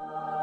you